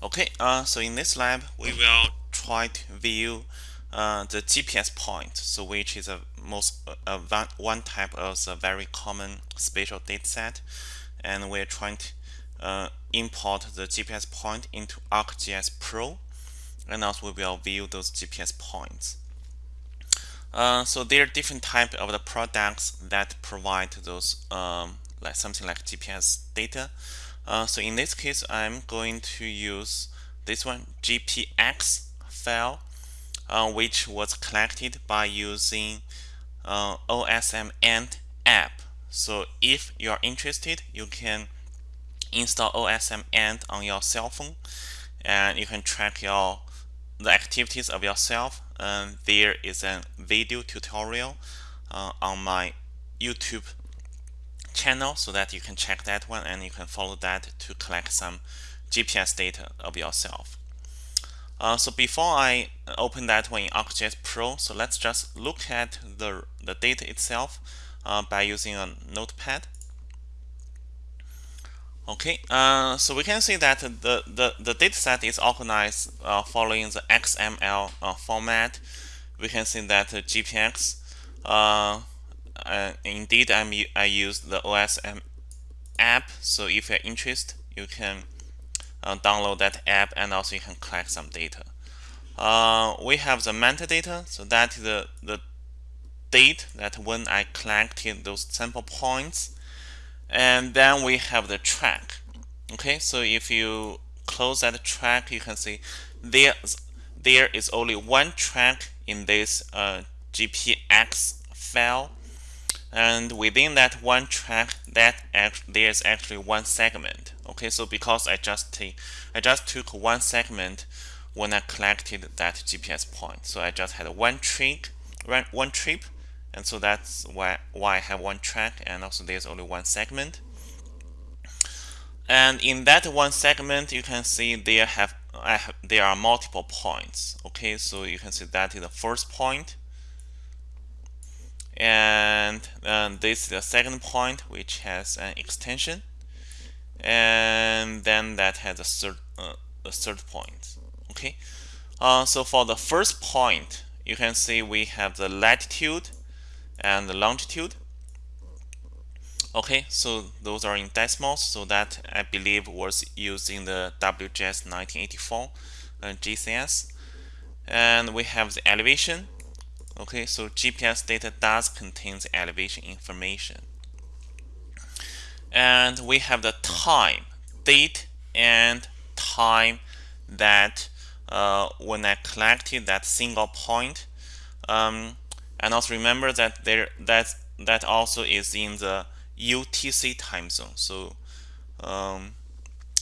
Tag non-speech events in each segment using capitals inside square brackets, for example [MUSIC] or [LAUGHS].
Okay, uh, so in this lab, we will try to view uh, the GPS point, so which is a most uh, one type of the very common spatial dataset, and we're trying to uh, import the GPS point into ArcGIS Pro, and also we will view those GPS points. Uh, so there are different types of the products that provide those um, like something like GPS data. Uh, so in this case, I'm going to use this one, GPX file, uh, which was collected by using uh, OSM and app. So if you're interested, you can install OsmAnd on your cell phone, and you can track your the activities of yourself. And there is a video tutorial uh, on my YouTube channel so that you can check that one and you can follow that to collect some GPS data of yourself. Uh, so before I open that one in ArcGIS Pro, so let's just look at the, the data itself uh, by using a notepad. Okay, uh, so we can see that the, the, the dataset is organized uh, following the XML uh, format. We can see that the GPX uh, indeed I'm, I use the OSM app so if you're interested you can uh, download that app and also you can collect some data. Uh, we have the metadata so that is the, the date that when I collected those sample points. And then we have the track okay? So if you close that track you can see there there is only one track in this uh, GPX file and within that one track that act, there's actually one segment. Okay so because I just I just took one segment when I collected that GPS point. So I just had one trip one trip and so that's why why I have one track and also there's only one segment. And in that one segment you can see there have have there are multiple points. Okay so you can see that is the first point and um, this is the second point which has an extension. And then that has a third, uh, a third point okay? Uh, so for the first point you can see we have the latitude and the longitude. Okay so those are in decimals so that I believe was used in the WGS 1984 uh, GCS and we have the elevation Okay, so GPS data does contain elevation information. And we have the time, date and time that uh, when I collected that single point. Um, and also remember that there that that also is in the UTC time zone. So um,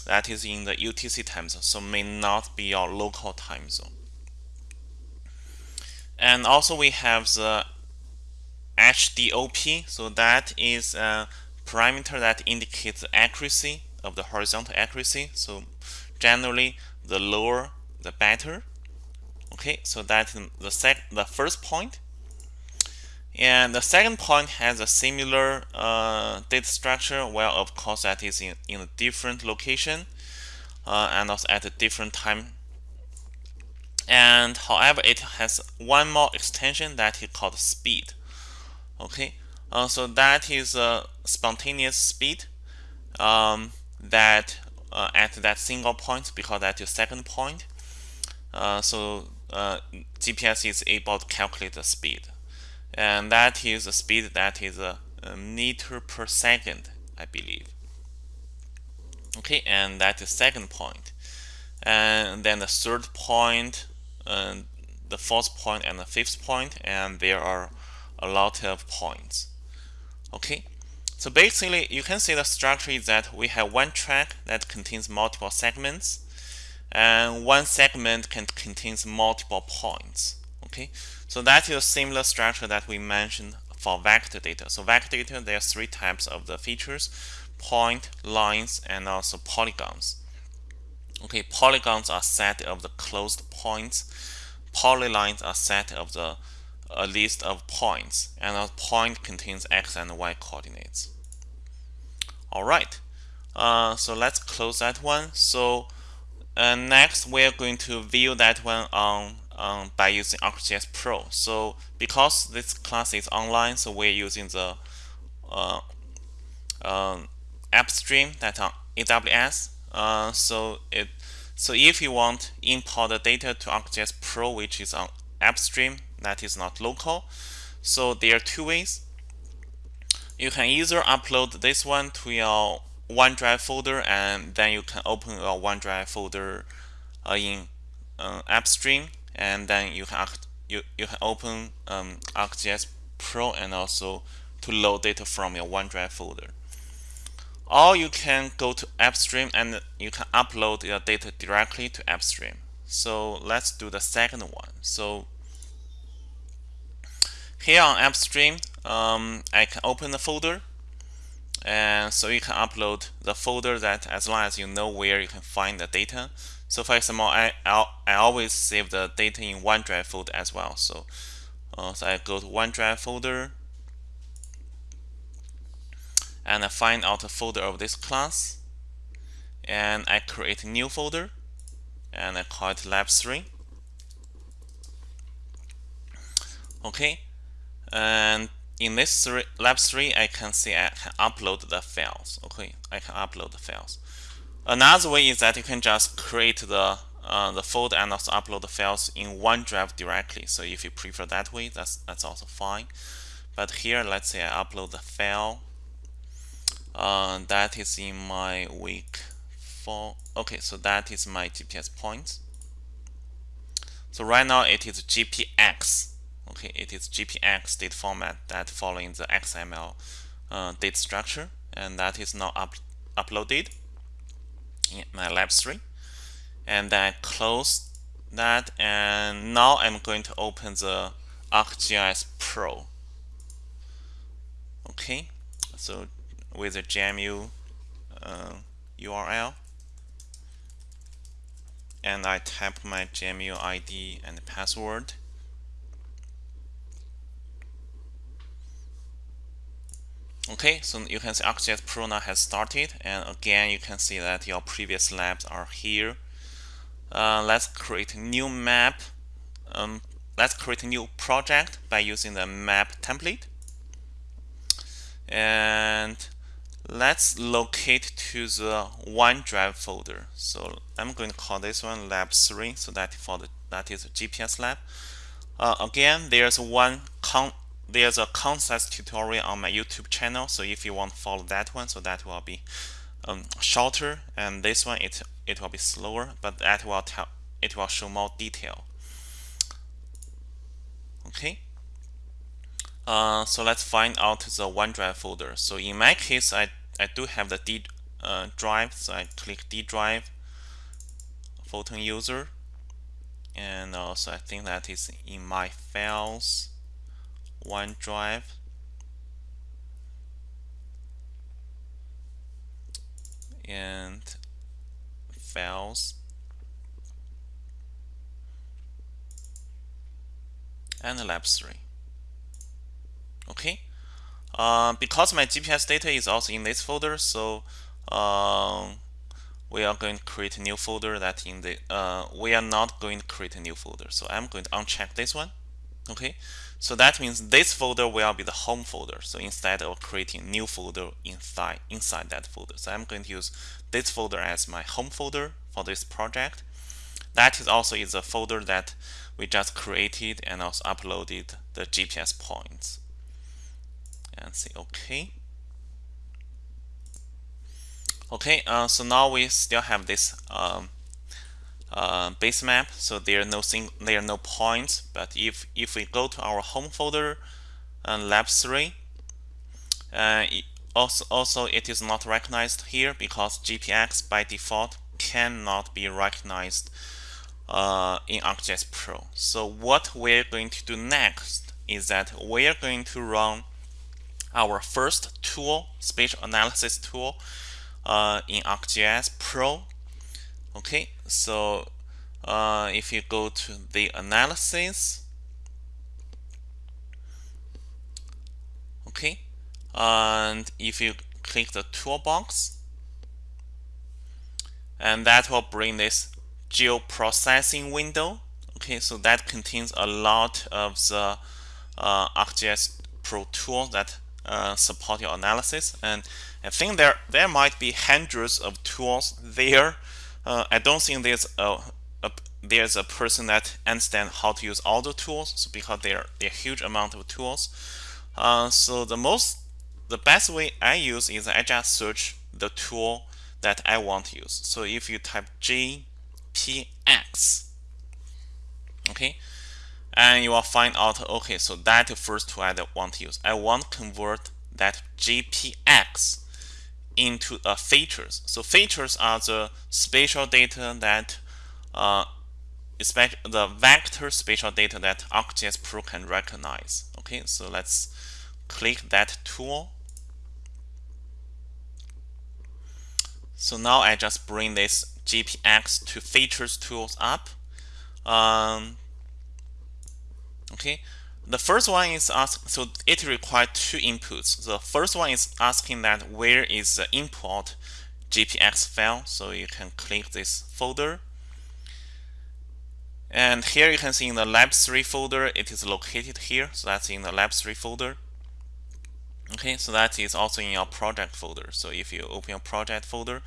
that is in the UTC time zone, so may not be your local time zone. And also we have the HDOP. So that is a parameter that indicates the accuracy of the horizontal accuracy. So generally, the lower, the better. Okay, so that's the sec the first point. And the second point has a similar uh, data structure. Well, of course, that is in, in a different location uh, and also at a different time and however it has one more extension that is called speed. Okay? Uh, so that is a spontaneous speed um, that uh, at that single point because that's your second point. Uh, so uh, GPS is able to calculate the speed. And that is a speed that is a, meter per second I believe. Okay? And that's the second point. And then the third point the fourth point and the fifth point and there are a lot of points. Okay? So basically you can see the structure is that we have one track that contains multiple segments and one segment can contains multiple points. Okay? So that is a similar structure that we mentioned for vector data. So vector data there are three types of the features point lines and also polygons Okay, polygons are set of the closed points. Polylines are set of the a list of points, and a point contains x and y coordinates. All right, uh, so let's close that one. So and next we're going to view that one on um, by using ArcGIS Pro. So because this class is online, so we're using the uh, um, AppStream that on AWS. Uh, so it so if you want import the data to ArcGIS Pro, which is on AppStream, that is not local. So there are two ways. You can either upload this one to your OneDrive folder, and then you can open your OneDrive folder uh, in uh, AppStream, and then you can you you can open um, ArcGIS Pro and also to load data from your OneDrive folder or you can go to AppStream and you can upload your data directly to AppStream. So let's do the second one. So here on AppStream, um, I can open the folder and so you can upload the folder that as long as you know where you can find the data. So for example, I, I, always save the data in OneDrive folder as well. So, uh, so I go to OneDrive folder and I find out a folder of this class and I create a new folder and I call it lab 3 okay and in this three, lab 3 I can see I can upload the files. Okay I can upload the files. Another way is that you can just create the uh, the folder and also upload the files in OneDrive directly. So if you prefer that way that's that's also fine. But here let's say I upload the file uh, that is in my week four okay so that is my GPS points. So right now it is GPX okay it is GPX data format that following the XML uh, data structure and that is now up uploaded in my lab 3 and I close that and now I'm going to open the ArcGIS Pro. Okay so with a GMU uh, URL and I type my GMU ID and password. Okay so you can see ArcGIS Pro now has started. And again you can see that your previous labs are here. Uh, let's create a new map. Um, let's create a new project by using the map template. And let's locate to the OneDrive folder. So I'm going to call this one lab 3 so that for the that is GPS lab. Uh, again, there's one con there's a concept tutorial on my YouTube channel. So if you want to follow that one, so that will be um, shorter, and this one it it will be slower, but that will tell it will show more detail. Okay. Uh, so let's find out the OneDrive folder. So in my case, I, I do have the D uh, drive. So I click D drive, Photon user. And also I think that is in my files, OneDrive. And files. And lab 3 okay. Uh, because my GPS data is also in this folder so um, we are going to create a new folder that in the uh, we are not going to create a new folder. So I'm going to uncheck this one. Okay. So that means this folder will be the home folder. So instead of creating new folder inside inside that folder. So I'm going to use this folder as my home folder for this project. That is also is a folder that we just created and also uploaded the GPS points and say OK. Okay, uh, so now we still have this um, uh, base map. So there are no sing there are no points. But if if we go to our home folder and lab three, also also it is not recognized here because GPX by default cannot be recognized uh, in ArcGIS Pro. So what we're going to do next is that we're going to run our first tool, spatial analysis tool uh, in ArcGIS Pro. Okay, so uh, if you go to the analysis, okay, and if you click the toolbox, and that will bring this geoprocessing window. Okay, so that contains a lot of the uh, ArcGIS Pro tool that uh, support your analysis. And I think there there might be hundreds of tools there. Uh, I don't think there's a, a, there's a person that understands how to use all the tools so because there are a huge amount of tools. Uh, so the most the best way I use is I just search the tool that I want to use. So if you type GPX, okay, and you will find out, okay, so that first tool I want to use. I want to convert that GPX into a features. So features are the spatial data that uh, the vector spatial data that ArcGIS Pro can recognize. Okay, so let's click that tool. So now I just bring this GPX to features tools up. Um, okay, the first one is ask so it requires two inputs. The first one is asking that where is the import GPX file. So you can click this folder. And here you can see in the lab 3 folder, it is located here. So that's in the lab 3 folder. Okay, so that is also in your project folder. So if you open your project folder,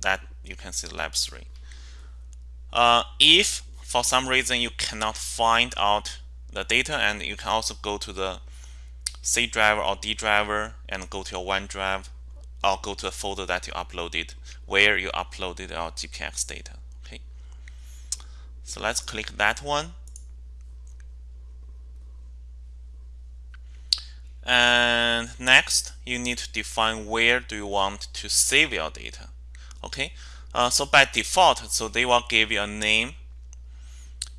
that you can see lab 3. Uh, if for some reason you cannot find out the data and you can also go to the C driver or D driver and go to your OneDrive or go to the folder that you uploaded where you uploaded your GPX data. Okay, so let's click that one. And next, you need to define where do you want to save your data. Okay, uh, so by default, so they will give you a name,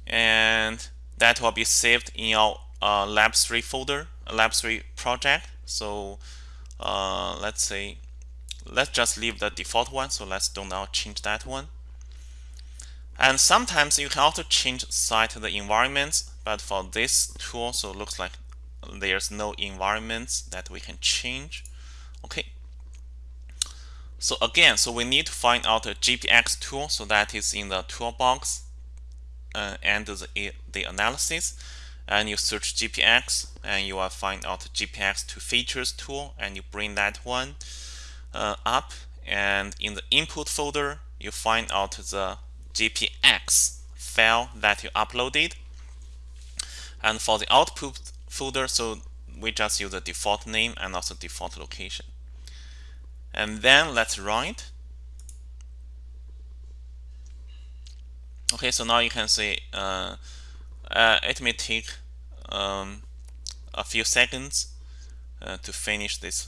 and that will be saved in your uh, Lab 3 folder, Lab 3 project. So uh, let's say, let's just leave the default one. So let's do now change that one. And sometimes you can also change site the environments, but for this tool, so looks like there's no environments that we can change okay so again so we need to find out a GPX tool so that is in the toolbox uh, and the, the analysis and you search GPX and you will find out GPX to features tool and you bring that one uh, up and in the input folder you find out the GPX file that you uploaded. And for the output folder so we just use the default name and also default location. And then let's run it okay so now you can see uh, uh, it may take um, a few seconds uh, to finish this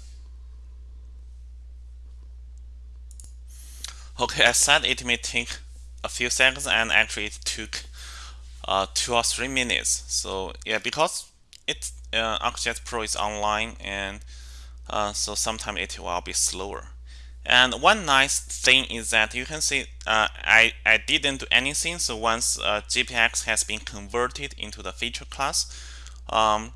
okay I said it may take a few seconds and actually it took uh, two or three minutes so yeah because it uh, ArcGIS Pro is online and uh, so sometimes it will be slower. And one nice thing is that you can see uh, I, I didn't do anything. So once uh, GPX has been converted into the feature class, um,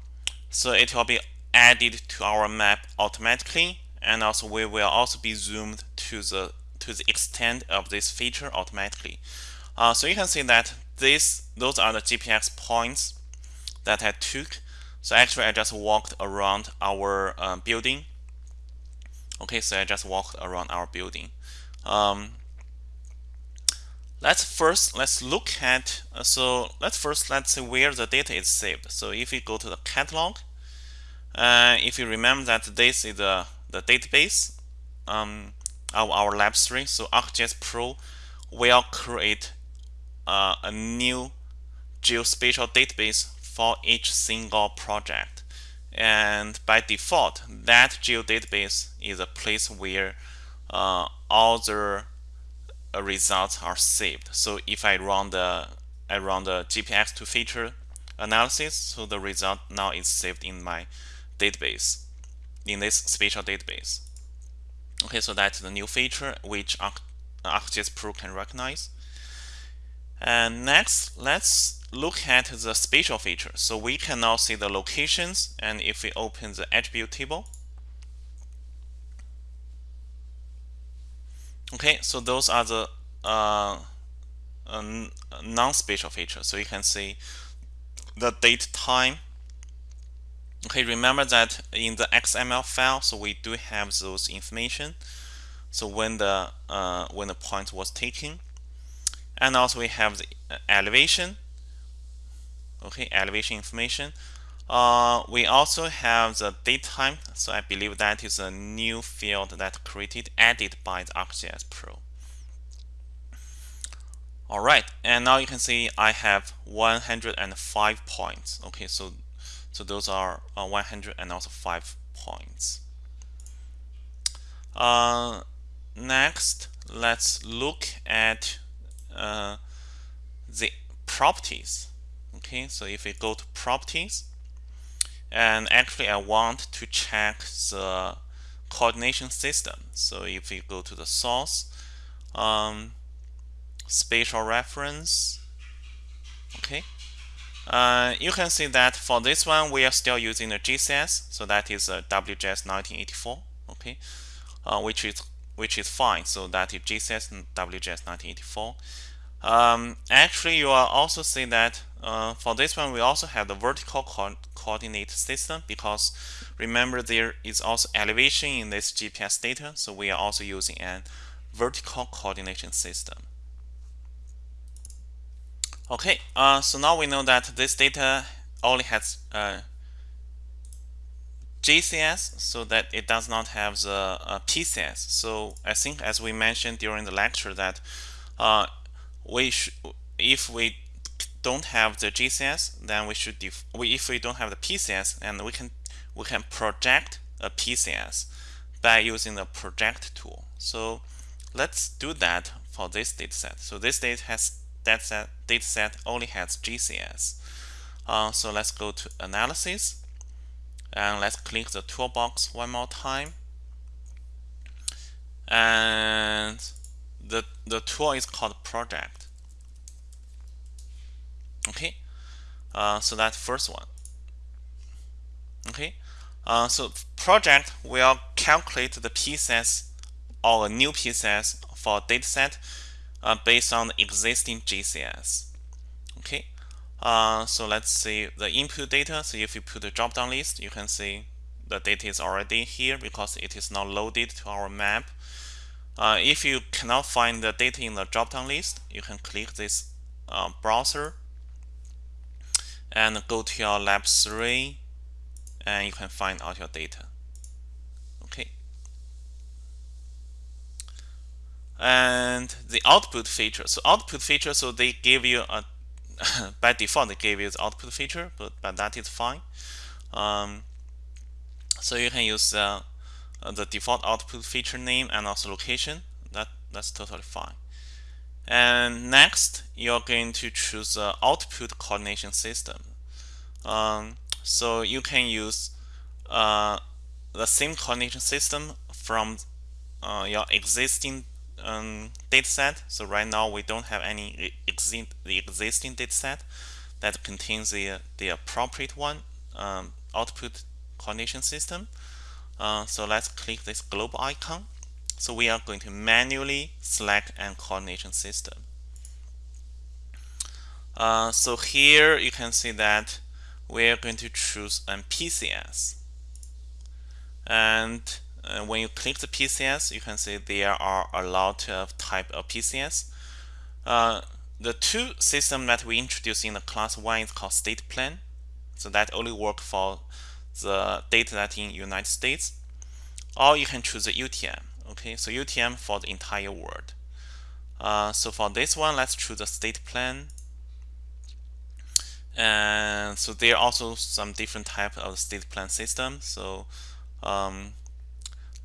so it will be added to our map automatically. And also we will also be zoomed to the to the extent of this feature automatically. Uh, so you can see that this those are the GPX points that I took so actually I just walked around our uh, building. Okay, so I just walked around our building. Um, let's first let's look at uh, so let's first let's see where the data is saved. So if we go to the catalog, uh, if you remember that this is the the database um, of our lab 3, so ArcGIS Pro will create uh, a new geospatial database for each single project. And by default, that geodatabase is a place where uh, all the uh, results are saved. So if I run the I run the GPX to feature analysis, so the result now is saved in my database, in this spatial database. Okay, so that's the new feature which ArcGIS Pro can recognize. And next, let's look at the spatial features. So we can now see the locations and if we open the attribute table. Okay, so those are the uh, a non-spatial feature. So you can see the date time. Okay, remember that in the XML file, so we do have those information. So when the uh, when the point was taken, and also we have the elevation. Okay, elevation information. Uh, we also have the date time. So I believe that is a new field that created added by the ArcGIS Pro. All right, and now you can see I have 105 points. Okay, so so those are uh, 100 and also 5 points. Uh, next, let's look at uh, the properties. Okay, so if we go to properties, and actually I want to check the coordination system. So if we go to the source, um, spatial reference. Okay. Uh, you can see that for this one, we are still using the GCS, so that is a WGS 1984, okay, uh, which is which is fine. So that is GCS and WGS 1984. Um, actually, you will also see that uh, for this one, we also have the vertical co coordinate system because remember there is also elevation in this GPS data, so we are also using a vertical coordination system. Okay, uh, so now we know that this data only has uh, GCS, so that it does not have the uh, PCS. So I think, as we mentioned during the lecture, that uh, we if we don't have the GCS, then we should we, if we don't have the PCS, and we can we can project a PCS by using the project tool. So let's do that for this dataset. So this data has that set, dataset only has GCS. Uh, so let's go to analysis and let's click the toolbox one more time. And the, the tool is called project. Okay, uh, so that first one. Okay, uh, so project will calculate the PCS or new PCS for dataset uh, based on the existing GCS. Okay, uh, so let's see the input data. So if you put the drop-down list, you can see the data is already here because it is now loaded to our map. Uh, if you cannot find the data in the drop-down list, you can click this uh, browser and go to your lab 3 and you can find out your data. Okay. And the output feature. So output feature, so they give you a [LAUGHS] by default they gave you the output feature, but but that is fine. Um, so you can use uh, the default output feature name and also location. That that's totally fine. And next, you're going to choose the output coordination system. Um, so you can use uh, the same coordination system from uh, your existing um, dataset. So right now we don't have any exi the existing dataset that contains the, the appropriate one um, output coordination system. Uh, so let's click this globe icon. So we are going to manually select an coordination system. Uh, so here you can see that we're going to choose an PCS. And uh, when you click the PCS, you can see there are a lot of type of PCS. Uh, the two system that we introduced in the class one is called state plane. So that only work for the data that in United States. Or you can choose the UTM. Okay, so UTM for the entire world. Uh, so for this one, let's choose a state plane And so there are also some different type of state plane system. So um,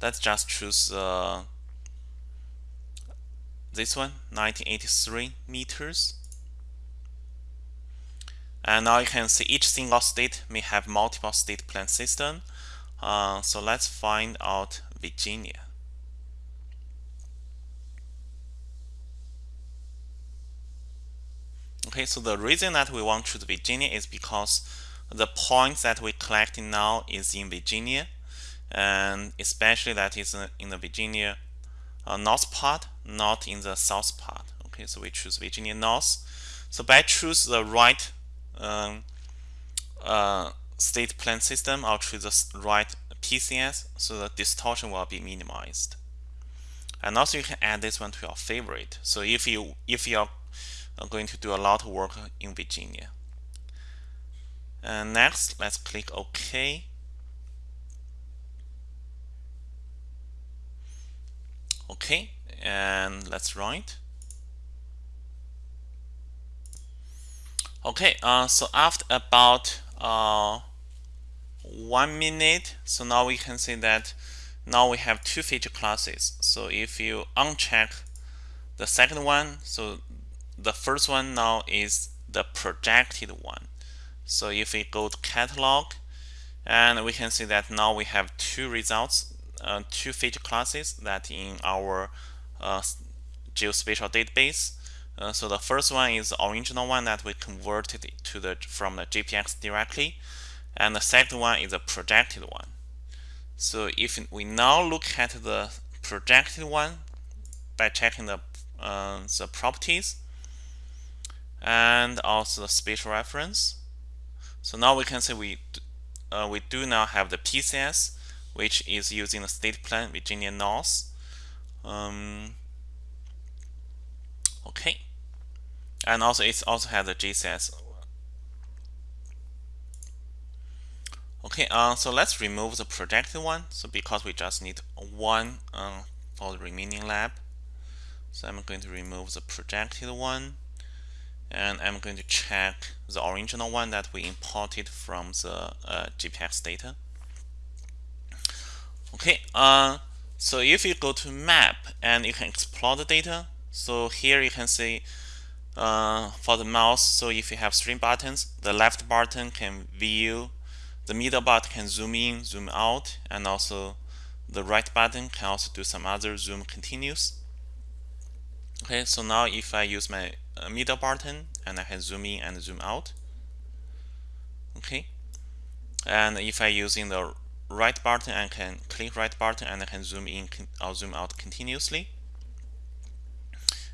let's just choose uh, this one 1983 meters and now you can see each single state may have multiple state plane system uh, so let's find out Virginia okay so the reason that we want to choose Virginia is because the points that we collecting now is in Virginia and especially that is in the Virginia uh, north part, not in the south part. Okay, so we choose Virginia North. So by choose the right um, uh, state plane system, I'll choose the right PCS, so the distortion will be minimized. And also you can add this one to your favorite. So if you if you're going to do a lot of work in Virginia. And next, let's click OK. Okay, and let's run it. Okay, uh, so after about uh, one minute, so now we can see that now we have two feature classes. So if you uncheck the second one, so the first one now is the projected one. So if we go to catalog, and we can see that now we have two results, uh, two feature classes that in our uh, geospatial database. Uh, so the first one is the original one that we converted to the from the GPX directly, and the second one is a projected one. So if we now look at the projected one by checking the uh, the properties and also the spatial reference. So now we can say we uh, we do now have the PCS, which is using the state plane Virginia North. Um, okay, and also it also has the GCS Okay, uh, so let's remove the projected one. So because we just need one uh, for the remaining lab. So I'm going to remove the projected one. And I'm going to check the original one that we imported from the uh, GPX data. Okay, uh, so if you go to map and you can explore the data. So here you can see uh, for the mouse, so if you have three buttons, the left button can view the middle button can zoom in, zoom out, and also the right button can also do some other zoom continuous. Okay, so now if I use my middle button and I can zoom in and zoom out. Okay, and if I using the right button, I can click right button and I can zoom in or zoom out continuously.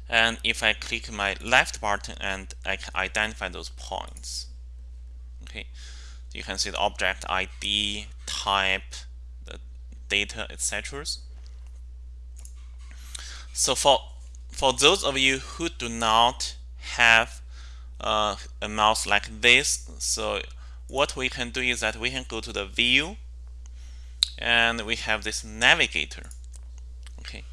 And if I click my left button and I can identify those points. Okay, you can see the object ID, type, the data, etc. So for for those of you who do not have uh, a mouse like this, so what we can do is that we can go to the view and we have this navigator. Okay.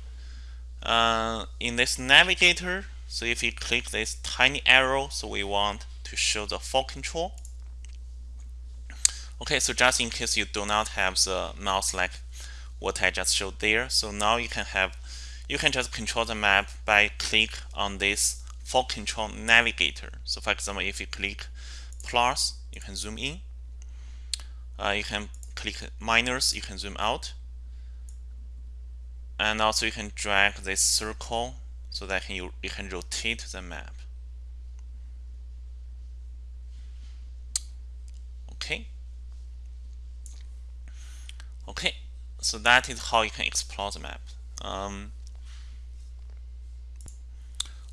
Uh, in this navigator, so if you click this tiny arrow, so we want to show the full control. Okay, so just in case you do not have the mouse like what I just showed there, so now you can have you can just control the map by click on this full control navigator. So for example, if you click plus, you can zoom in. Uh, you can click minus, you can zoom out. And also you can drag this circle so that you, you can rotate the map. Okay. Okay, so that is how you can explore the map. Um,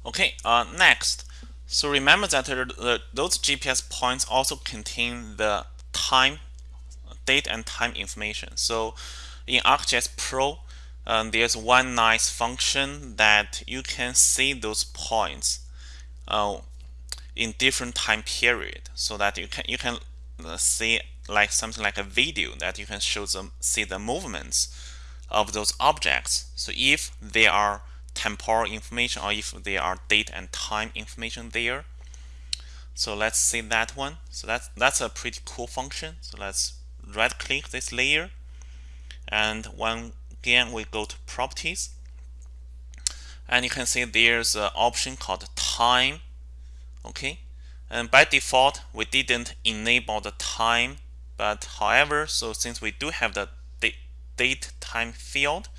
okay, uh, next. So remember that the, those GPS points also contain the time, date and time information. So in ArcGIS Pro, um, there's one nice function that you can see those points uh, in different time period, so that you can you can uh, see like something like a video that you can show them see the movements of those objects. So if they are temporal information or if there are date and time information there. So let's see that one. So that's that's a pretty cool function. So let's right click this layer and when again we go to properties and you can see there's an option called time okay and by default we didn't enable the time but however, so since we do have the date time field,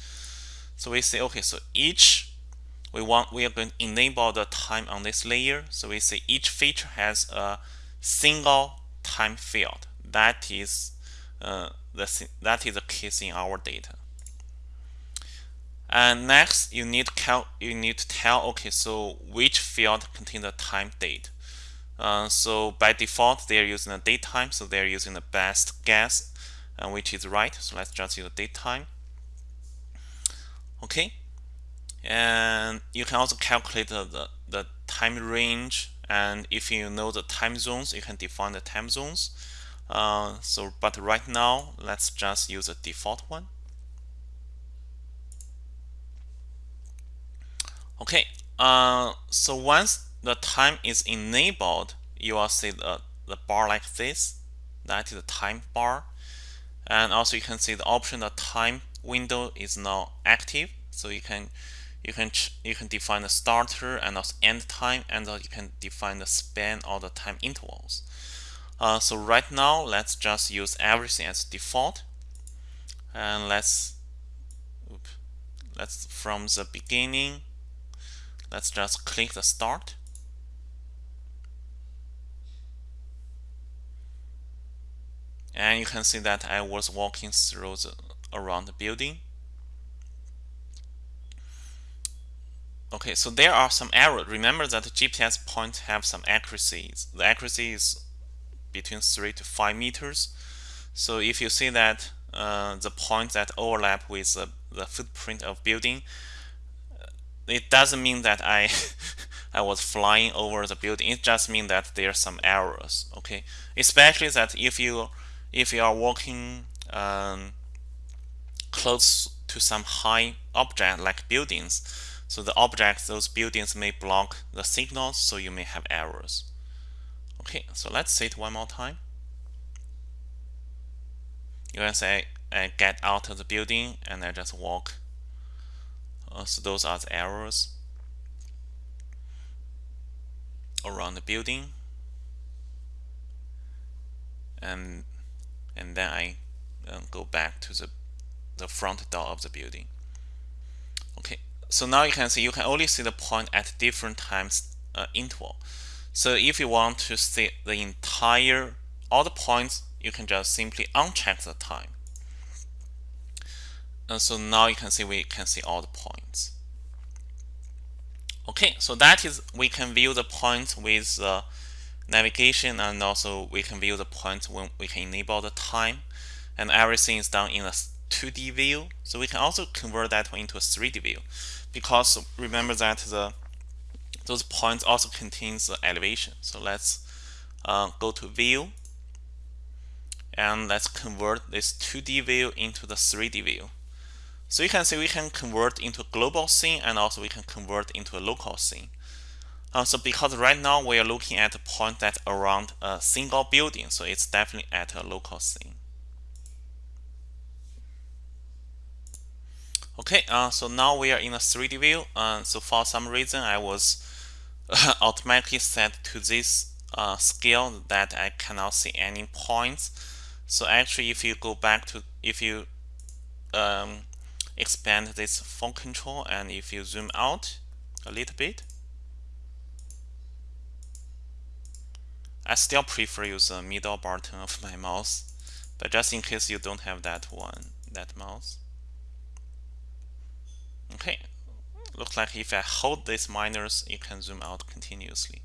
so we say, okay, so each we want we are going to enable the time on this layer. So we say each feature has a single time field. That is uh, the that is the case in our data. And next, you need cal you need to tell okay, so which field contains the time date. Uh, so by default, they're using the date time, so they're using the best guess, uh, which is right. So let's just use the date time. Okay, and you can also calculate the, the, time range, and if you know the time zones, you can define the time zones. Uh, so, but right now, let's just use a default one. Okay, uh, so once the time is enabled, you will see the, the bar like this. That is the time bar. And also you can see the option the time window is now active. So you can you can you can define the starter and also end time, and you can define the span or the time intervals. Uh, so right now, let's just use everything as default, and let's oops, let's from the beginning let's just click the start and you can see that I was walking through the around the building okay so there are some errors remember that the GPS points have some accuracies the accuracy is between 3 to 5 meters so if you see that uh, the points that overlap with the, the footprint of building it doesn't mean that I [LAUGHS] I was flying over the building. It just means that there are some errors. Okay, especially that if you if you are walking um, close to some high object like buildings, so the objects those buildings may block the signals, so you may have errors. Okay, so let's see it one more time. You can say I get out of the building and I just walk uh, so those are the errors around the building and and then I uh, go back to the the front door of the building. Okay so now you can see you can only see the point at different times uh, interval. So if you want to see the entire all the points you can just simply uncheck the time. And so now you can see we can see all the points. Okay, so that is we can view the points with uh, navigation and also we can view the points when we can enable the time. And everything is done in a 2D view. So we can also convert that into a 3D view because remember that the those points also contains the elevation. So let's uh, go to view and let's convert this 2D view into the 3D view. So you can see we can convert into a global scene and also we can convert into a local scene. Uh, so because right now we are looking at a point that's around a single building, so it's definitely at a local scene. Okay, uh, so now we are in a 3D view. Uh, so for some reason I was [LAUGHS] automatically set to this uh, scale that I cannot see any points. So actually if you go back to, if you um, expand this phone control and if you zoom out a little bit I still prefer use the middle button of my mouse but just in case you don't have that one that mouse okay looks like if I hold this minus you can zoom out continuously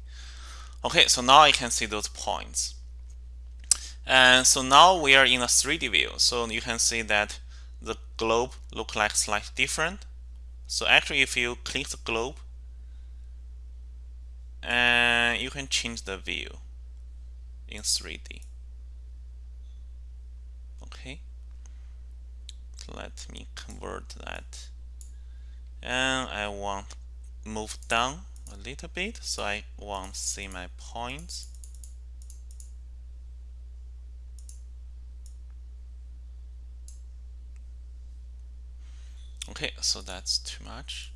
okay so now I can see those points and so now we are in a 3D view so you can see that the globe look like slightly different. So actually if you click the globe and you can change the view in 3D. Okay. Let me convert that. And I want move down a little bit so I want to see my points. Okay, so that's too much.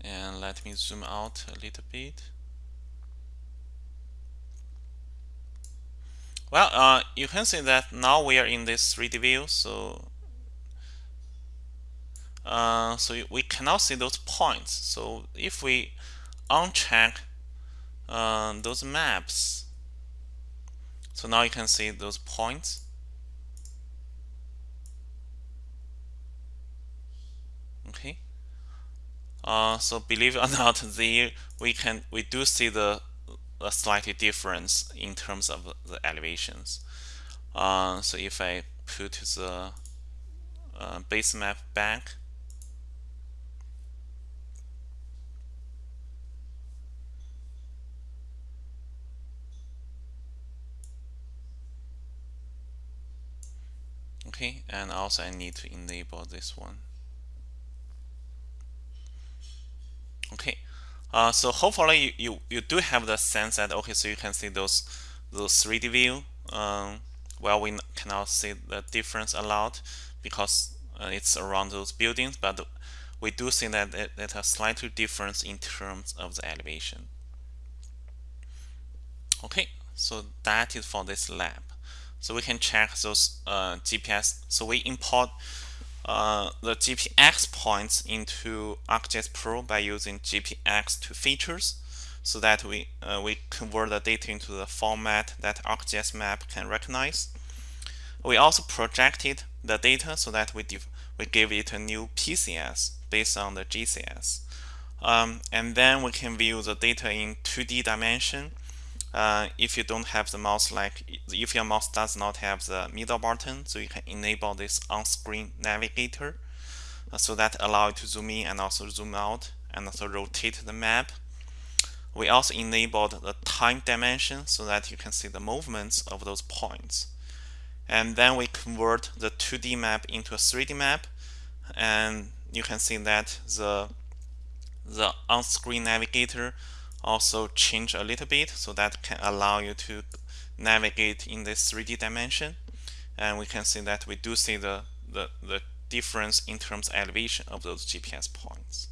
And let me zoom out a little bit. Well, uh, you can see that now we are in this 3D view, so uh, so we cannot see those points. So if we uncheck uh, those maps So now you can see those points. Okay. Uh, so believe it or [LAUGHS] not, there we can we do see the a slightly difference in terms of the elevations. Uh, so if I put the uh, base map back, okay, and also I need to enable this one. Okay, uh, so hopefully you, you, you do have the sense that okay, so you can see those those 3D view. Um, well, we cannot see the difference a lot because uh, it's around those buildings, but we do see that it, it has slightly difference in terms of the elevation. Okay, so that is for this lab. So we can check those uh, GPS. So we import uh, the GPX points into ArcGIS Pro by using GPX to features so that we uh, we convert the data into the format that ArcGIS map can recognize. We also projected the data so that we we give it a new PCS based on the GCS. Um, and then we can view the data in 2D dimension uh, if you don't have the mouse like if your mouse does not have the middle button so you can enable this on-screen navigator uh, so that allow you to zoom in and also zoom out and also rotate the map. We also enabled the time dimension so that you can see the movements of those points. And then we convert the 2D map into a 3D map and you can see that the the on-screen navigator also change a little bit so that can allow you to navigate in this 3D dimension and we can see that we do see the, the, the difference in terms of elevation of those GPS points.